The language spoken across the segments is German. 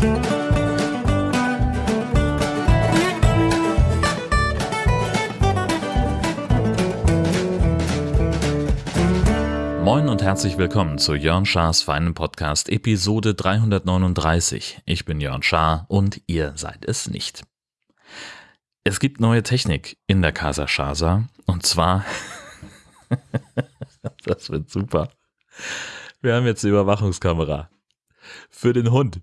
Moin und herzlich willkommen zu Jörn Schars feinen Podcast Episode 339. Ich bin Jörn Schaar und ihr seid es nicht. Es gibt neue Technik in der Casa Shasa und zwar, das wird super. Wir haben jetzt eine Überwachungskamera für den Hund.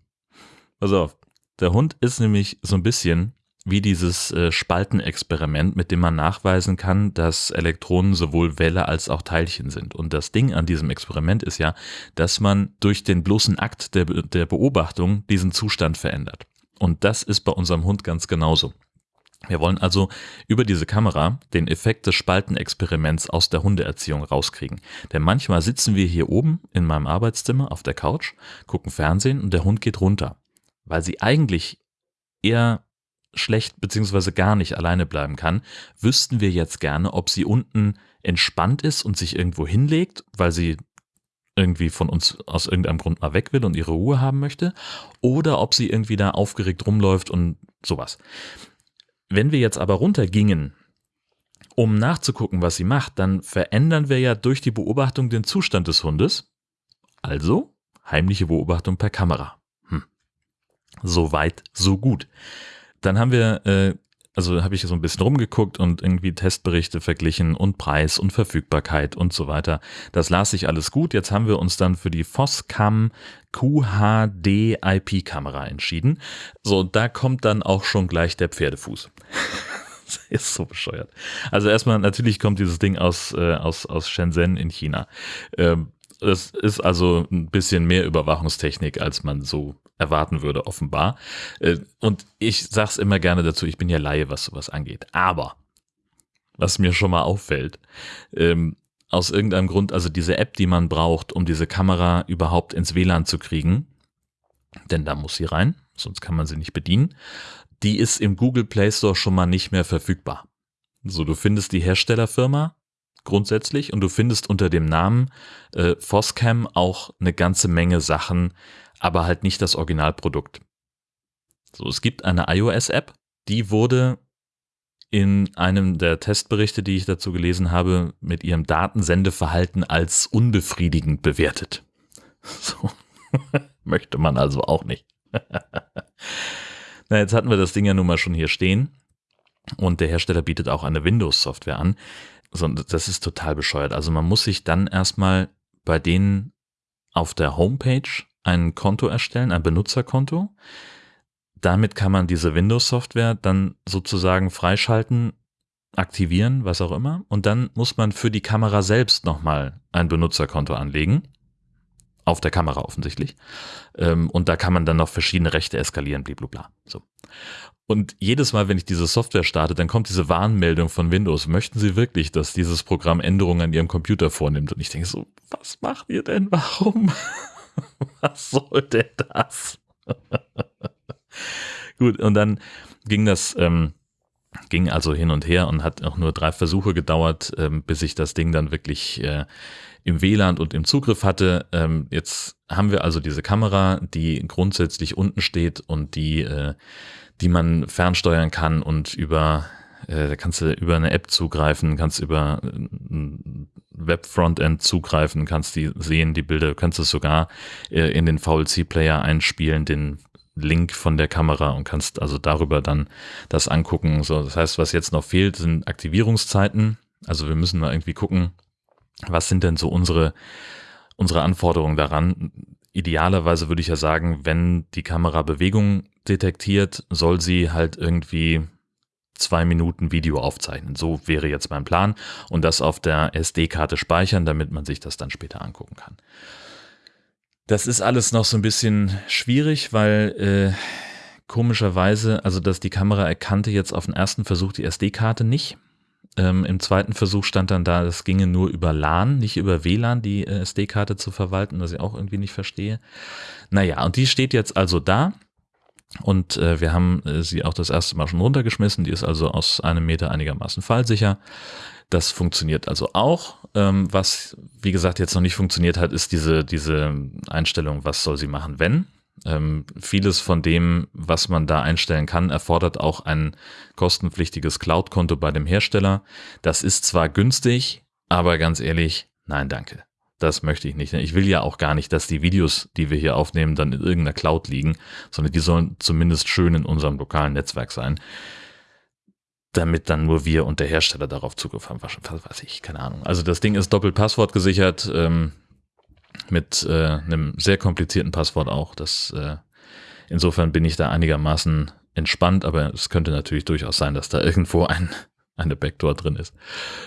Pass auf, der Hund ist nämlich so ein bisschen wie dieses äh, Spaltenexperiment, mit dem man nachweisen kann, dass Elektronen sowohl Welle als auch Teilchen sind. Und das Ding an diesem Experiment ist ja, dass man durch den bloßen Akt der, der Beobachtung diesen Zustand verändert. Und das ist bei unserem Hund ganz genauso. Wir wollen also über diese Kamera den Effekt des Spaltenexperiments aus der Hundeerziehung rauskriegen. Denn manchmal sitzen wir hier oben in meinem Arbeitszimmer auf der Couch, gucken Fernsehen und der Hund geht runter, weil sie eigentlich eher schlecht beziehungsweise gar nicht alleine bleiben kann, wüssten wir jetzt gerne, ob sie unten entspannt ist und sich irgendwo hinlegt, weil sie irgendwie von uns aus irgendeinem Grund mal weg will und ihre Ruhe haben möchte, oder ob sie irgendwie da aufgeregt rumläuft und sowas. Wenn wir jetzt aber runtergingen, um nachzugucken, was sie macht, dann verändern wir ja durch die Beobachtung den Zustand des Hundes. Also heimliche Beobachtung per Kamera. So weit, so gut. Dann haben wir, äh, also habe ich so ein bisschen rumgeguckt und irgendwie Testberichte verglichen und Preis und Verfügbarkeit und so weiter. Das las sich alles gut. Jetzt haben wir uns dann für die Foscam QHD IP Kamera entschieden. So, da kommt dann auch schon gleich der Pferdefuß. ist so bescheuert. Also erstmal, natürlich kommt dieses Ding aus, äh, aus, aus Shenzhen in China. Ähm, es ist also ein bisschen mehr Überwachungstechnik, als man so erwarten würde, offenbar. Äh, und ich sag's immer gerne dazu, ich bin ja Laie, was sowas angeht. Aber, was mir schon mal auffällt, ähm, aus irgendeinem Grund, also diese App, die man braucht, um diese Kamera überhaupt ins WLAN zu kriegen, denn da muss sie rein, sonst kann man sie nicht bedienen, die ist im Google Play Store schon mal nicht mehr verfügbar. So, du findest die Herstellerfirma grundsätzlich und du findest unter dem Namen äh, Foscam auch eine ganze Menge Sachen, aber halt nicht das Originalprodukt. So, es gibt eine iOS-App, die wurde in einem der Testberichte, die ich dazu gelesen habe, mit ihrem Datensendeverhalten als unbefriedigend bewertet. So. Möchte man also auch nicht. Na, jetzt hatten wir das Ding ja nun mal schon hier stehen. Und der Hersteller bietet auch eine Windows-Software an. Das ist total bescheuert. Also man muss sich dann erstmal bei denen auf der Homepage ein Konto erstellen, ein Benutzerkonto. Damit kann man diese Windows-Software dann sozusagen freischalten, aktivieren, was auch immer. Und dann muss man für die Kamera selbst nochmal ein Benutzerkonto anlegen. Auf der Kamera offensichtlich. Ähm, und da kann man dann noch verschiedene Rechte eskalieren, blablabla. So. Und jedes Mal, wenn ich diese Software starte, dann kommt diese Warnmeldung von Windows. Möchten Sie wirklich, dass dieses Programm Änderungen an Ihrem Computer vornimmt? Und ich denke so, was macht ihr denn? Warum? Was soll denn das? Gut, und dann ging das, ähm, ging also hin und her und hat auch nur drei Versuche gedauert, ähm, bis ich das Ding dann wirklich äh, im WLAN und im Zugriff hatte. Ähm, jetzt haben wir also diese Kamera, die grundsätzlich unten steht und die, äh, die man fernsteuern kann und über da kannst du über eine App zugreifen, kannst über ein Web-Frontend zugreifen, kannst die sehen, die Bilder, kannst es sogar äh, in den VLC-Player einspielen, den Link von der Kamera und kannst also darüber dann das angucken. So, das heißt, was jetzt noch fehlt, sind Aktivierungszeiten. Also wir müssen mal irgendwie gucken, was sind denn so unsere, unsere Anforderungen daran? Idealerweise würde ich ja sagen, wenn die Kamera Bewegung detektiert, soll sie halt irgendwie zwei Minuten Video aufzeichnen. So wäre jetzt mein Plan und das auf der SD-Karte speichern, damit man sich das dann später angucken kann. Das ist alles noch so ein bisschen schwierig, weil äh, komischerweise, also dass die Kamera erkannte jetzt auf den ersten Versuch die SD-Karte nicht. Ähm, Im zweiten Versuch stand dann da, es ginge nur über LAN, nicht über WLAN, die äh, SD-Karte zu verwalten, was ich auch irgendwie nicht verstehe. Naja, und die steht jetzt also da und äh, wir haben äh, sie auch das erste Mal schon runtergeschmissen. Die ist also aus einem Meter einigermaßen fallsicher. Das funktioniert also auch. Ähm, was, wie gesagt, jetzt noch nicht funktioniert hat, ist diese, diese Einstellung, was soll sie machen, wenn. Ähm, vieles von dem, was man da einstellen kann, erfordert auch ein kostenpflichtiges Cloud-Konto bei dem Hersteller. Das ist zwar günstig, aber ganz ehrlich, nein, danke. Das möchte ich nicht. Ich will ja auch gar nicht, dass die Videos, die wir hier aufnehmen, dann in irgendeiner Cloud liegen, sondern die sollen zumindest schön in unserem lokalen Netzwerk sein. Damit dann nur wir und der Hersteller darauf Zugriff haben. Was weiß ich, keine Ahnung. Also das Ding ist doppelt Passwort gesichert, ähm, mit äh, einem sehr komplizierten Passwort auch. Das, äh, insofern bin ich da einigermaßen entspannt, aber es könnte natürlich durchaus sein, dass da irgendwo ein, eine Backdoor drin ist.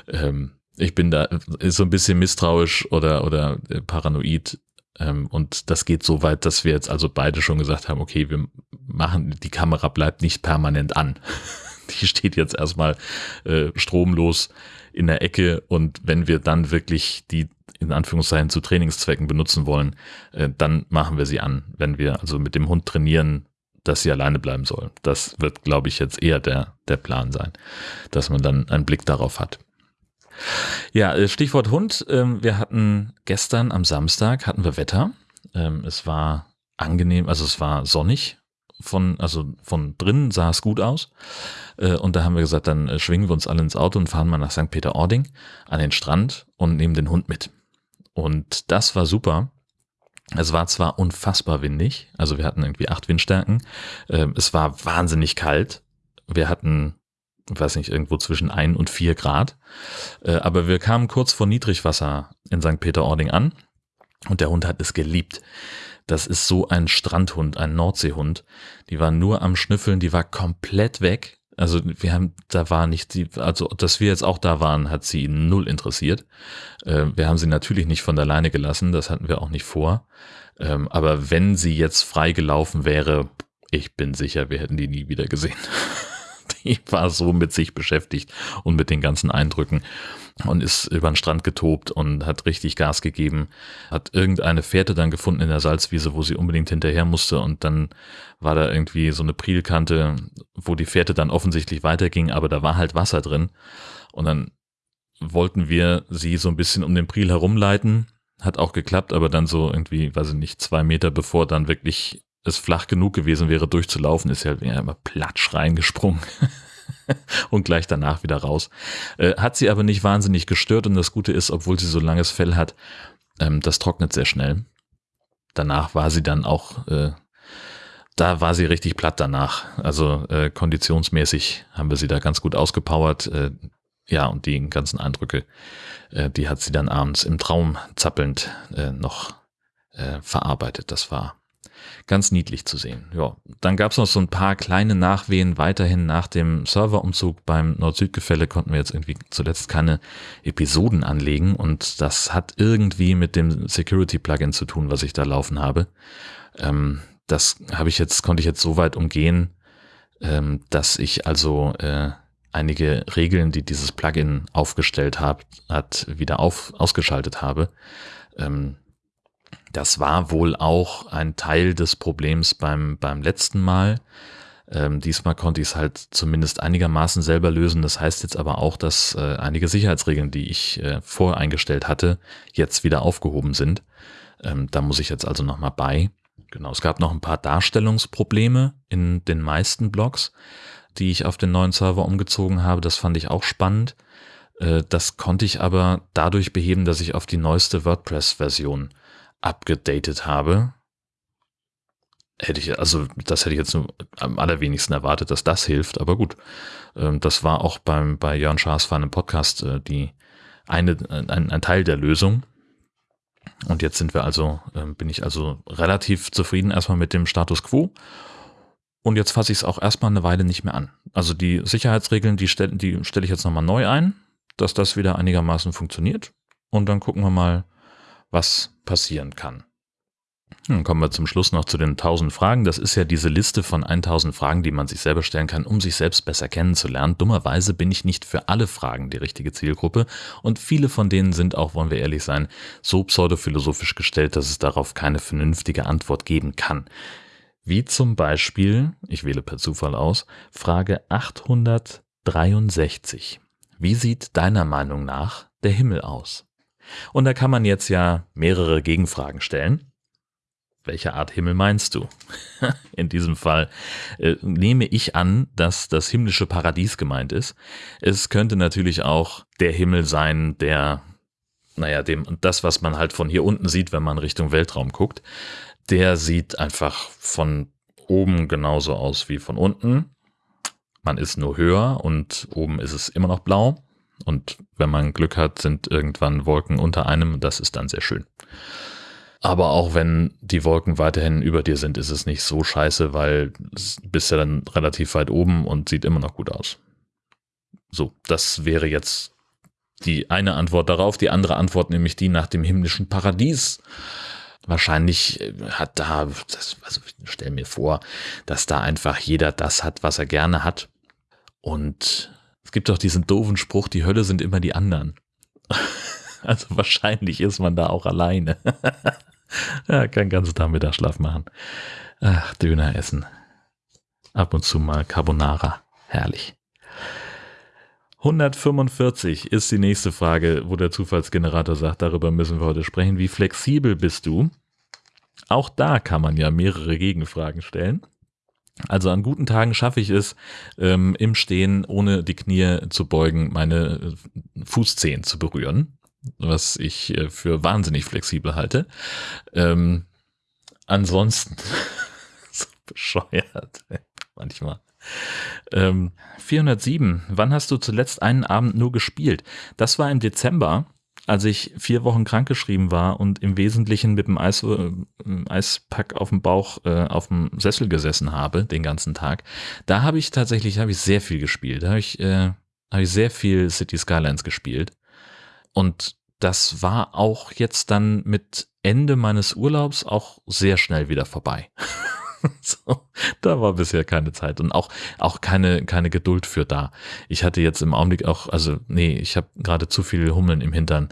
Ähm, ich bin da so ein bisschen misstrauisch oder, oder äh, paranoid. Ähm, und das geht so weit, dass wir jetzt also beide schon gesagt haben, okay, wir machen, die Kamera bleibt nicht permanent an. Die steht jetzt erstmal äh, stromlos in der Ecke und wenn wir dann wirklich die in Anführungszeichen zu Trainingszwecken benutzen wollen, äh, dann machen wir sie an. Wenn wir also mit dem Hund trainieren, dass sie alleine bleiben soll. Das wird, glaube ich, jetzt eher der, der Plan sein, dass man dann einen Blick darauf hat. Ja, äh, Stichwort Hund. Ähm, wir hatten gestern am Samstag hatten wir Wetter. Ähm, es war angenehm, also es war sonnig. Von, also von drinnen sah es gut aus. Äh, und da haben wir gesagt, dann äh, schwingen wir uns alle ins Auto und fahren mal nach St. Peter-Ording an den Strand und nehmen den Hund mit. Und das war super. Es war zwar unfassbar windig, also wir hatten irgendwie acht Windstärken. Ähm, es war wahnsinnig kalt. Wir hatten weiß nicht, irgendwo zwischen ein und vier Grad. Äh, aber wir kamen kurz vor Niedrigwasser in St. Peter-Ording an und der Hund hat es geliebt. Das ist so ein Strandhund, ein Nordseehund. Die war nur am Schnüffeln, die war komplett weg. Also wir haben, da war nicht, die, also dass wir jetzt auch da waren, hat sie null interessiert. Äh, wir haben sie natürlich nicht von der Leine gelassen, das hatten wir auch nicht vor. Ähm, aber wenn sie jetzt frei gelaufen wäre, ich bin sicher, wir hätten die nie wieder gesehen. die war so mit sich beschäftigt und mit den ganzen Eindrücken und ist über den Strand getobt und hat richtig Gas gegeben, hat irgendeine Fährte dann gefunden in der Salzwiese, wo sie unbedingt hinterher musste und dann war da irgendwie so eine Prielkante, wo die Fährte dann offensichtlich weiterging, aber da war halt Wasser drin und dann wollten wir sie so ein bisschen um den Priel herumleiten, hat auch geklappt, aber dann so irgendwie, weiß ich nicht, zwei Meter bevor dann wirklich es flach genug gewesen wäre, durchzulaufen, ist ja immer platsch reingesprungen. und gleich danach wieder raus. Äh, hat sie aber nicht wahnsinnig gestört und das Gute ist, obwohl sie so langes Fell hat, ähm, das trocknet sehr schnell. Danach war sie dann auch, äh, da war sie richtig platt danach. Also äh, konditionsmäßig haben wir sie da ganz gut ausgepowert. Äh, ja, und die ganzen Eindrücke, äh, die hat sie dann abends im Traum zappelnd äh, noch verarbeitet. Das war ganz niedlich zu sehen. Ja, dann gab es noch so ein paar kleine Nachwehen weiterhin nach dem Serverumzug beim Nord-Süd-Gefälle konnten wir jetzt irgendwie zuletzt keine Episoden anlegen und das hat irgendwie mit dem Security-Plugin zu tun, was ich da laufen habe. Ähm, das habe ich jetzt, konnte ich jetzt so weit umgehen, ähm, dass ich also äh, einige Regeln, die dieses Plugin aufgestellt hat, hat wieder auf, ausgeschaltet habe. Ähm, das war wohl auch ein Teil des Problems beim, beim letzten Mal. Ähm, diesmal konnte ich es halt zumindest einigermaßen selber lösen. Das heißt jetzt aber auch, dass äh, einige Sicherheitsregeln, die ich äh, voreingestellt hatte, jetzt wieder aufgehoben sind. Ähm, da muss ich jetzt also nochmal bei. Genau, es gab noch ein paar Darstellungsprobleme in den meisten Blogs, die ich auf den neuen Server umgezogen habe. Das fand ich auch spannend. Äh, das konnte ich aber dadurch beheben, dass ich auf die neueste WordPress-Version abgedatet habe. Hätte ich, also das hätte ich jetzt am allerwenigsten erwartet, dass das hilft, aber gut. Ähm, das war auch beim, bei Jörn Schaas Fan im Podcast äh, die eine, ein, ein Teil der Lösung. Und jetzt sind wir also, ähm, bin ich also relativ zufrieden erstmal mit dem Status quo. Und jetzt fasse ich es auch erstmal eine Weile nicht mehr an. Also die Sicherheitsregeln, die stelle die stell ich jetzt nochmal neu ein, dass das wieder einigermaßen funktioniert. Und dann gucken wir mal, was passieren kann. Dann kommen wir zum Schluss noch zu den 1000 Fragen. Das ist ja diese Liste von 1000 Fragen, die man sich selber stellen kann, um sich selbst besser kennenzulernen. Dummerweise bin ich nicht für alle Fragen die richtige Zielgruppe und viele von denen sind auch, wollen wir ehrlich sein, so pseudophilosophisch gestellt, dass es darauf keine vernünftige Antwort geben kann. Wie zum Beispiel, ich wähle per Zufall aus, Frage 863. Wie sieht deiner Meinung nach der Himmel aus? Und da kann man jetzt ja mehrere Gegenfragen stellen. welche Art Himmel meinst du? In diesem Fall äh, nehme ich an, dass das himmlische Paradies gemeint ist. Es könnte natürlich auch der Himmel sein, der, naja, dem, das, was man halt von hier unten sieht, wenn man Richtung Weltraum guckt, der sieht einfach von oben genauso aus wie von unten. Man ist nur höher und oben ist es immer noch blau. Und wenn man Glück hat, sind irgendwann Wolken unter einem. Das ist dann sehr schön. Aber auch wenn die Wolken weiterhin über dir sind, ist es nicht so scheiße, weil bist ja dann relativ weit oben und sieht immer noch gut aus. So, das wäre jetzt die eine Antwort darauf. Die andere Antwort nämlich die nach dem himmlischen Paradies. Wahrscheinlich äh, hat da, das, also stell mir vor, dass da einfach jeder das hat, was er gerne hat. Und es gibt auch diesen doofen Spruch, die Hölle sind immer die anderen. Also wahrscheinlich ist man da auch alleine. ja, kann ganzen Tag Mittagsschlaf machen. Ach, Döner essen. Ab und zu mal Carbonara. Herrlich. 145 ist die nächste Frage, wo der Zufallsgenerator sagt, darüber müssen wir heute sprechen. Wie flexibel bist du? Auch da kann man ja mehrere Gegenfragen stellen. Also an guten Tagen schaffe ich es, ähm, im Stehen, ohne die Knie zu beugen, meine Fußzehen zu berühren was ich äh, für wahnsinnig flexibel halte. Ähm, ansonsten, so bescheuert, manchmal. Ähm, 407, wann hast du zuletzt einen Abend nur gespielt? Das war im Dezember, als ich vier Wochen krankgeschrieben war und im Wesentlichen mit dem Eis, äh, Eispack auf dem Bauch äh, auf dem Sessel gesessen habe, den ganzen Tag. Da habe ich tatsächlich hab ich sehr viel gespielt. Da habe ich, äh, hab ich sehr viel City Skylines gespielt. Und das war auch jetzt dann mit Ende meines Urlaubs auch sehr schnell wieder vorbei. so, da war bisher keine Zeit und auch, auch keine, keine Geduld für da. Ich hatte jetzt im Augenblick auch, also nee, ich habe gerade zu viel Hummeln im Hintern,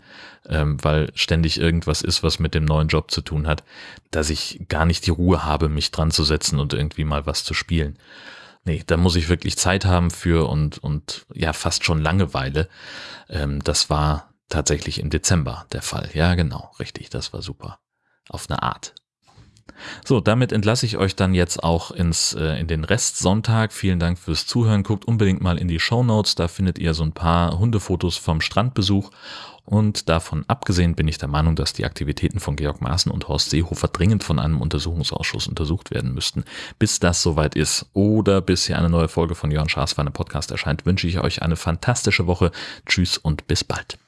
ähm, weil ständig irgendwas ist, was mit dem neuen Job zu tun hat, dass ich gar nicht die Ruhe habe, mich dran zu setzen und irgendwie mal was zu spielen. Nee, da muss ich wirklich Zeit haben für und, und ja, fast schon Langeweile. Ähm, das war tatsächlich im Dezember der Fall. Ja, genau, richtig, das war super. Auf eine Art. So, damit entlasse ich euch dann jetzt auch ins, äh, in den Restsonntag. Vielen Dank fürs Zuhören. Guckt unbedingt mal in die Show Notes. Da findet ihr so ein paar Hundefotos vom Strandbesuch. Und davon abgesehen bin ich der Meinung, dass die Aktivitäten von Georg Maaßen und Horst Seehofer dringend von einem Untersuchungsausschuss untersucht werden müssten. Bis das soweit ist oder bis hier eine neue Folge von Jörn Schaas für einen Podcast erscheint, wünsche ich euch eine fantastische Woche. Tschüss und bis bald.